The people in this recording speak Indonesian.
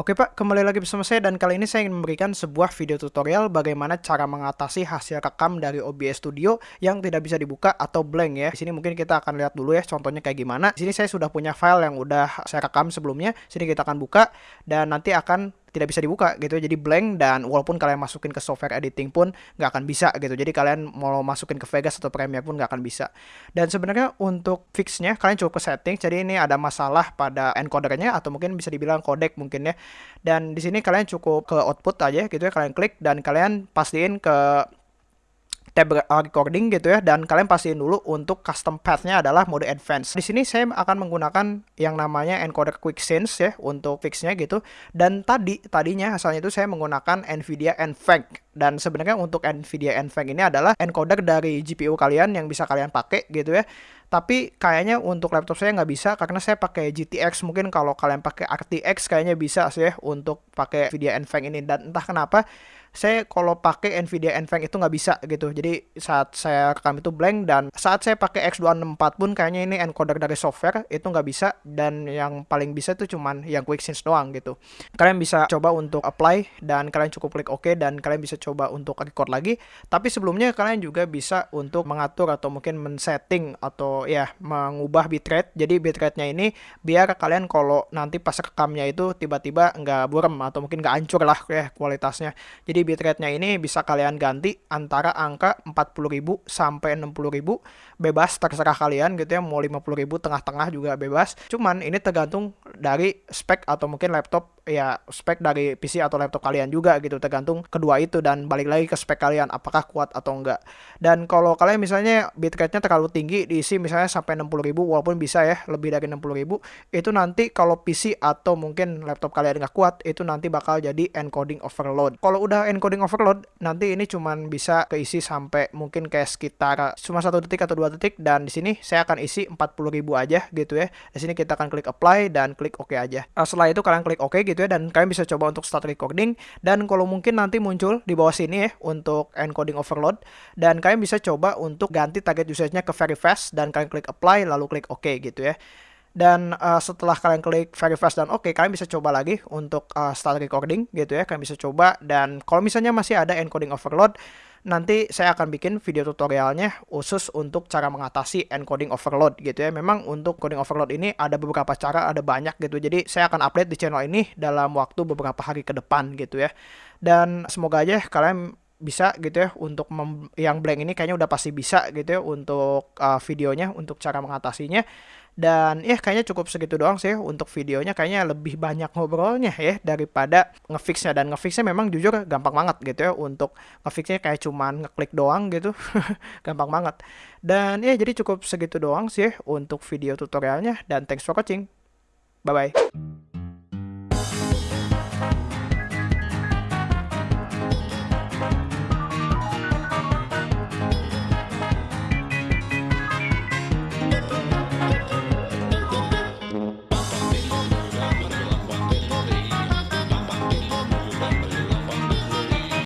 Oke Pak, kembali lagi bersama saya dan kali ini saya ingin memberikan sebuah video tutorial bagaimana cara mengatasi hasil rekam dari OBS Studio yang tidak bisa dibuka atau blank ya. Di sini mungkin kita akan lihat dulu ya contohnya kayak gimana. Di sini saya sudah punya file yang udah saya rekam sebelumnya. Sini kita akan buka dan nanti akan tidak bisa dibuka gitu. Jadi blank dan walaupun kalian masukin ke software editing pun nggak akan bisa gitu. Jadi kalian mau masukin ke Vegas atau Premiere pun nggak akan bisa. Dan sebenarnya untuk fixnya kalian cukup ke setting jadi ini ada masalah pada encodernya atau mungkin bisa dibilang codec mungkin ya. Dan di sini kalian cukup ke output aja gitu ya. Kalian klik dan kalian pastiin ke tab recording gitu ya dan kalian pastiin dulu untuk custom path-nya adalah mode advance. Di sini saya akan menggunakan yang namanya encoder quick sense ya untuk fixnya gitu. Dan tadi tadinya asalnya itu saya menggunakan Nvidia NVENC dan sebenarnya untuk Nvidia NVENC ini adalah encoder dari GPU kalian yang bisa kalian pakai gitu ya. Tapi kayaknya untuk laptop saya nggak bisa karena saya pakai GTX. Mungkin kalau kalian pakai RTX kayaknya bisa sih ya untuk pakai Nvidia NVENC ini dan entah kenapa saya kalau pakai Nvidia NVENC itu nggak bisa gitu. Jadi saat saya rekam itu blank dan saat saya pakai X264 pun kayaknya ini encoder dari software itu nggak bisa dan yang paling bisa itu cuman yang quick sense doang gitu. Kalian bisa coba untuk apply dan kalian cukup klik OK dan kalian bisa coba untuk record lagi. Tapi sebelumnya kalian juga bisa untuk mengatur atau mungkin men-setting atau ya mengubah bitrate. Jadi bitrate-nya ini biar kalian kalau nanti pas rekamnya itu tiba-tiba nggak burem atau mungkin nggak hancur lah ya kualitasnya. Jadi jadi bitrate-nya ini bisa kalian ganti antara angka 40.000 sampai 60.000 bebas terserah kalian gitu ya mau 50.000 tengah-tengah juga bebas. Cuman ini tergantung dari spek atau mungkin laptop ya spek dari PC atau laptop kalian juga gitu tergantung kedua itu dan balik lagi ke spek kalian apakah kuat atau enggak. Dan kalau kalian misalnya bitrate-nya terlalu tinggi diisi misalnya sampai 60.000 walaupun bisa ya lebih dari 60.000 itu nanti kalau PC atau mungkin laptop kalian nggak kuat itu nanti bakal jadi encoding overload. Kalau udah encoding overload nanti ini cuman bisa keisi sampai mungkin kayak sekitar cuma satu detik atau dua detik dan di sini saya akan isi 40.000 aja gitu ya. Di sini kita akan klik apply dan klik OK aja. Nah, setelah itu kalian klik OK gitu gitu ya dan kalian bisa coba untuk start recording. Dan kalau mungkin nanti muncul di bawah sini ya untuk encoding overload dan kalian bisa coba untuk ganti target usage-nya ke very fast dan kalian klik apply lalu klik OK gitu ya. Dan uh, setelah kalian klik very fast dan oke okay, kalian bisa coba lagi untuk uh, start recording gitu ya kalian bisa coba. Dan kalau misalnya masih ada encoding overload nanti saya akan bikin video tutorialnya khusus untuk cara mengatasi encoding overload gitu ya. Memang untuk coding overload ini ada beberapa cara, ada banyak gitu. Jadi saya akan update di channel ini dalam waktu beberapa hari ke depan gitu ya. Dan semoga aja kalian bisa gitu ya untuk yang blank ini kayaknya udah pasti bisa gitu ya untuk uh, videonya untuk cara mengatasinya dan ya kayaknya cukup segitu doang sih untuk videonya. Kayaknya lebih banyak ngobrolnya ya daripada ngefixnya. Dan ngefixnya memang jujur gampang banget gitu ya untuk ngefixnya kayak cuman ngeklik doang gitu. Gampang banget. Dan ya jadi cukup segitu doang sih untuk video tutorialnya. Dan thanks for watching. Bye bye